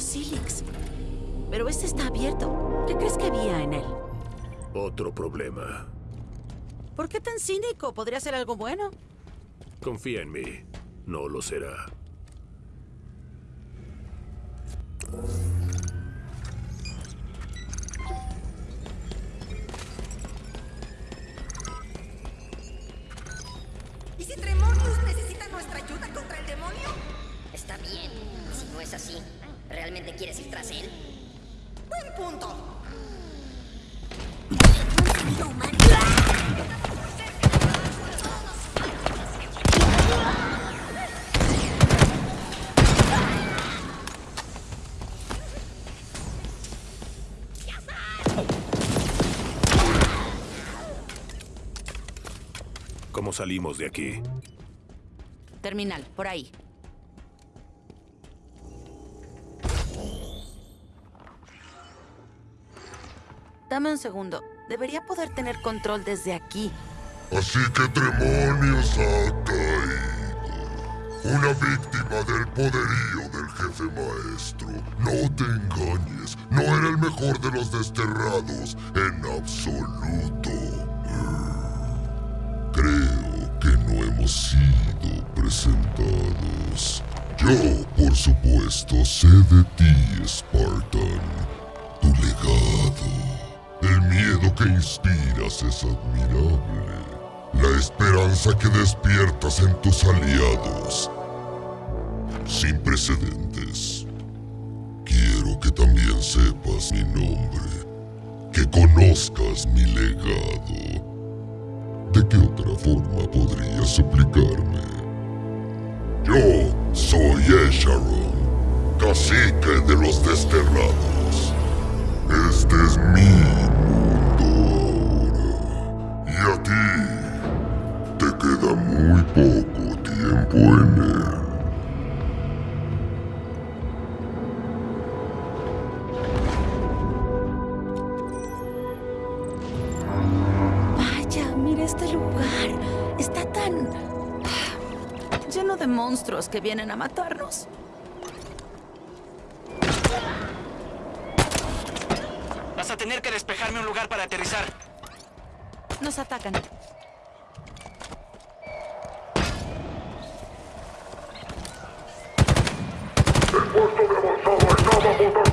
Silix. Pero este está abierto. ¿Qué crees que había en él? Otro problema. ¿Por qué tan cínico? ¿Podría ser algo bueno? Confía en mí. No lo será. ¿Y si Tremonius necesita nuestra ayuda contra el demonio? Está bien. Si no es así, ¿realmente quieres ir tras él? Buen punto. ¿Cómo salimos de aquí? Terminal, por ahí. Dame un segundo. Debería poder tener control desde aquí. Así que Tremonius ha caído. Una víctima del poderío del jefe maestro. No te engañes, no era el mejor de los desterrados en absoluto. Creo que no hemos sido presentados. Yo, por supuesto, sé de ti, que despiertas en tus aliados. Sin precedentes. Quiero que también sepas mi nombre. Que conozcas mi legado. ¿De qué otra forma podría suplicarme? Yo soy Esharon, cacique de los desterrados. Este es mi que vienen a matarnos. Vas a tener que despejarme un lugar para aterrizar. Nos atacan. puesto de avanzada está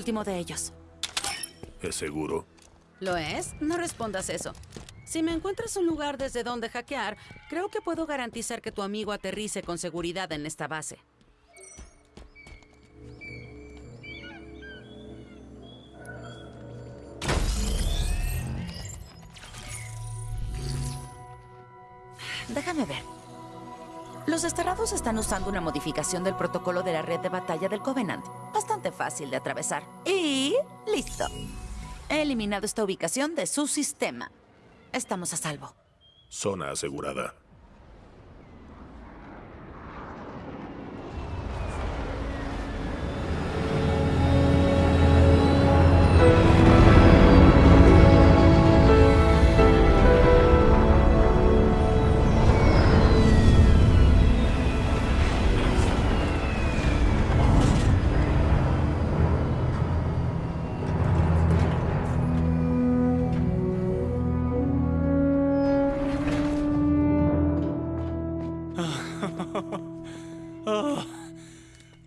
último de ellos. ¿Es seguro? ¿Lo es? No respondas eso. Si me encuentras un lugar desde donde hackear, creo que puedo garantizar que tu amigo aterrice con seguridad en esta base. Déjame ver. Los desterrados están usando una modificación del protocolo de la red de batalla del Covenant. Bastante fácil de atravesar. Y... listo. He eliminado esta ubicación de su sistema. Estamos a salvo. Zona asegurada.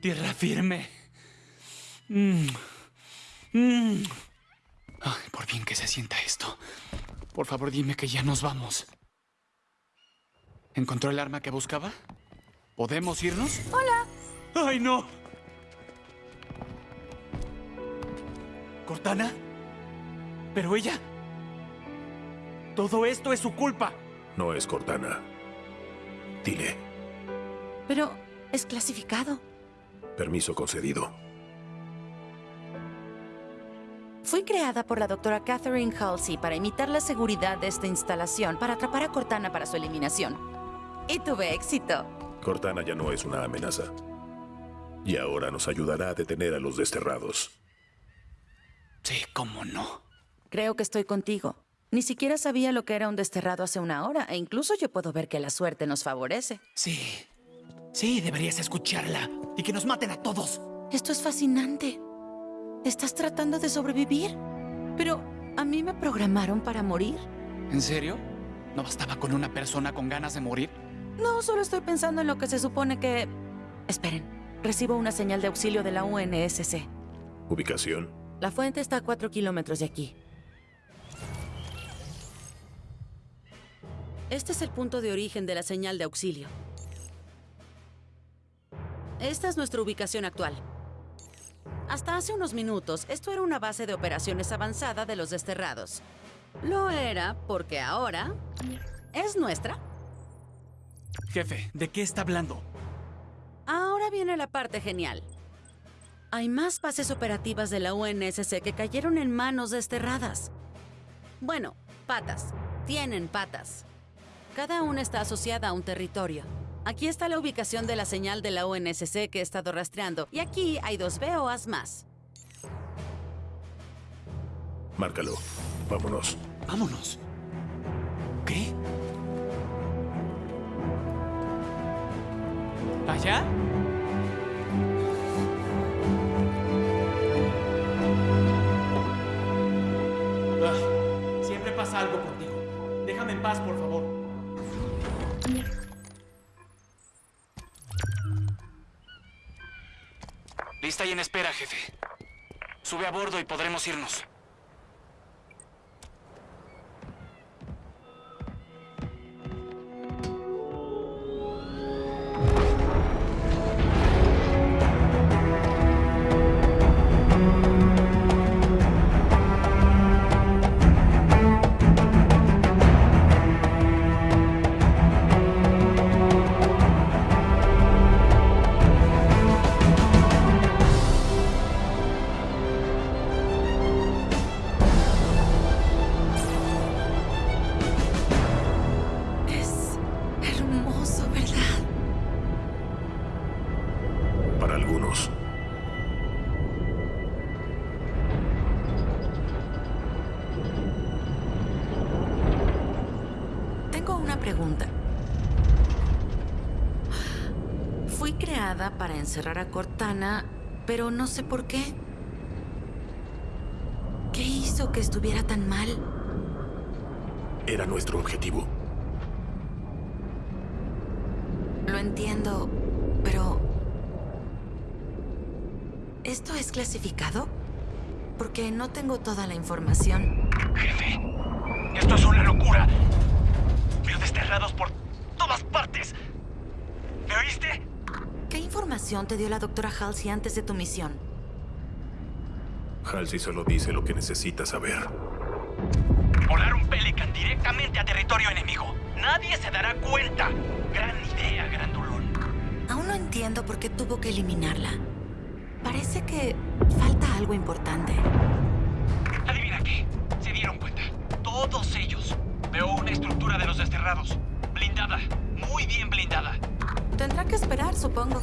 Tierra firme. Mm. Mm. Ay, por bien que se sienta esto. Por favor, dime que ya nos vamos. ¿Encontró el arma que buscaba? ¿Podemos irnos? Hola. ¡Ay, no! ¿Cortana? ¿Pero ella? Todo esto es su culpa. No es Cortana. Dile. Pero es clasificado. Permiso concedido. Fui creada por la doctora Catherine Halsey para imitar la seguridad de esta instalación para atrapar a Cortana para su eliminación. Y tuve éxito. Cortana ya no es una amenaza. Y ahora nos ayudará a detener a los desterrados. Sí, cómo no. Creo que estoy contigo. Ni siquiera sabía lo que era un desterrado hace una hora, e incluso yo puedo ver que la suerte nos favorece. Sí. Sí, deberías escucharla. Y que nos maten a todos. Esto es fascinante. ¿Estás tratando de sobrevivir? Pero, ¿a mí me programaron para morir? ¿En serio? ¿No bastaba con una persona con ganas de morir? No, solo estoy pensando en lo que se supone que... Esperen, recibo una señal de auxilio de la UNSC. ¿Ubicación? La fuente está a cuatro kilómetros de aquí. Este es el punto de origen de la señal de auxilio. Esta es nuestra ubicación actual. Hasta hace unos minutos, esto era una base de operaciones avanzada de los desterrados. Lo era porque ahora es nuestra. Jefe, ¿de qué está hablando? Ahora viene la parte genial. Hay más bases operativas de la UNSC que cayeron en manos desterradas. Bueno, patas. Tienen patas. Cada una está asociada a un territorio. Aquí está la ubicación de la señal de la UNSC que he estado rastreando. Y aquí hay dos BOAs más. Márcalo. Vámonos. Vámonos. ¿Qué? ¿Allá? Ah, siempre pasa algo contigo. Déjame en paz, por favor. Y en espera, jefe. Sube a bordo y podremos irnos. Una pregunta. Fui creada para encerrar a Cortana, pero no sé por qué. ¿Qué hizo que estuviera tan mal? Era nuestro objetivo. Lo entiendo, pero... ¿Esto es clasificado? Porque no tengo toda la información. Jefe, esto es una locura. Por todas partes. ¿Me oíste? ¿Qué información te dio la doctora Halsey antes de tu misión? Halsey solo dice lo que necesita saber. Volar un Pelican directamente a territorio enemigo. Nadie se dará cuenta. Gran idea, grandulón. Aún no entiendo por qué tuvo que eliminarla. Parece que falta algo importante. Adivina qué. Se dieron cuenta. Todos ellos. Veo una estructura de los desterrados. Blindada. Muy bien blindada. Tendrá que esperar, supongo.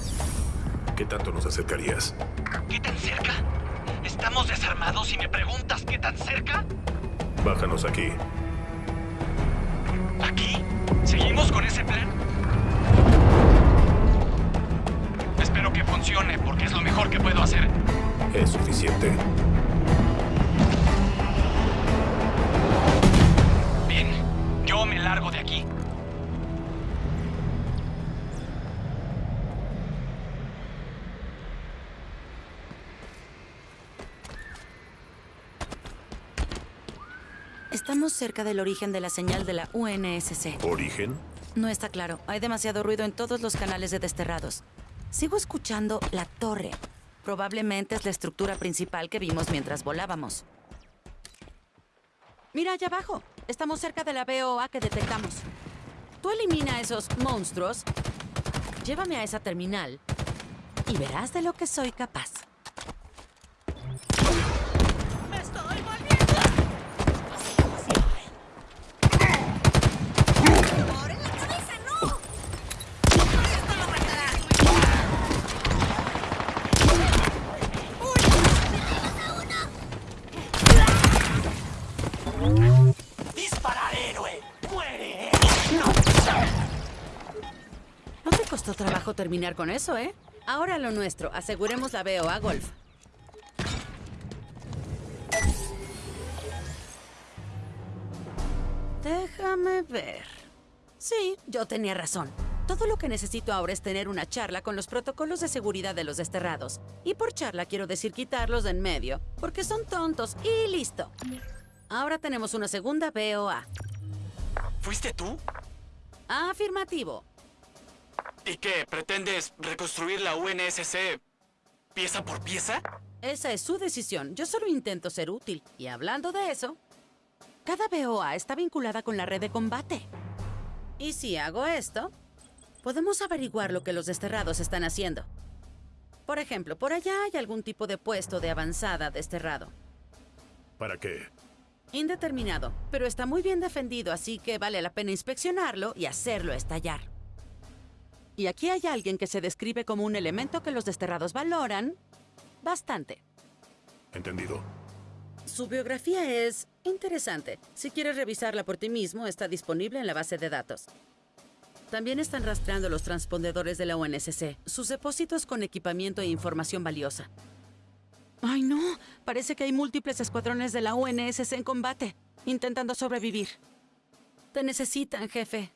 ¿Qué tanto nos acercarías? ¿Qué tan cerca? ¿Estamos desarmados y me preguntas qué tan cerca? Bájanos aquí. ¿Aquí? ¿Seguimos con ese plan? Espero que funcione porque es lo mejor que puedo hacer. Es suficiente. Largo de aquí. Estamos cerca del origen de la señal de la UNSC. ¿Origen? No está claro. Hay demasiado ruido en todos los canales de desterrados. Sigo escuchando la torre. Probablemente es la estructura principal que vimos mientras volábamos. Mira allá abajo. Estamos cerca de la BOA que detectamos. Tú elimina a esos monstruos, llévame a esa terminal y verás de lo que soy capaz. ¡Me estoy volviendo! ¡Por en la cabeza, no! ¡Esto lo matará! ¡Disparar, héroe! ¡Muere! No te costó trabajo terminar con eso, ¿eh? Ahora lo nuestro. Aseguremos la BOA Golf. Déjame ver. Sí, yo tenía razón. Todo lo que necesito ahora es tener una charla con los protocolos de seguridad de los desterrados. Y por charla quiero decir quitarlos de en medio, porque son tontos y listo. Ahora tenemos una segunda BOA. ¿Fuiste tú? Afirmativo. ¿Y qué? ¿Pretendes reconstruir la UNSC pieza por pieza? Esa es su decisión. Yo solo intento ser útil. Y hablando de eso, cada BOA está vinculada con la red de combate. Y si hago esto, podemos averiguar lo que los desterrados están haciendo. Por ejemplo, por allá hay algún tipo de puesto de avanzada desterrado. ¿Para qué? Indeterminado, pero está muy bien defendido, así que vale la pena inspeccionarlo y hacerlo estallar. Y aquí hay alguien que se describe como un elemento que los desterrados valoran bastante. Entendido. Su biografía es interesante. Si quieres revisarla por ti mismo, está disponible en la base de datos. También están rastreando los transpondedores de la UNSC, sus depósitos con equipamiento e información valiosa. ¡Ay, no! Parece que hay múltiples escuadrones de la UNSC en combate, intentando sobrevivir. Te necesitan, jefe.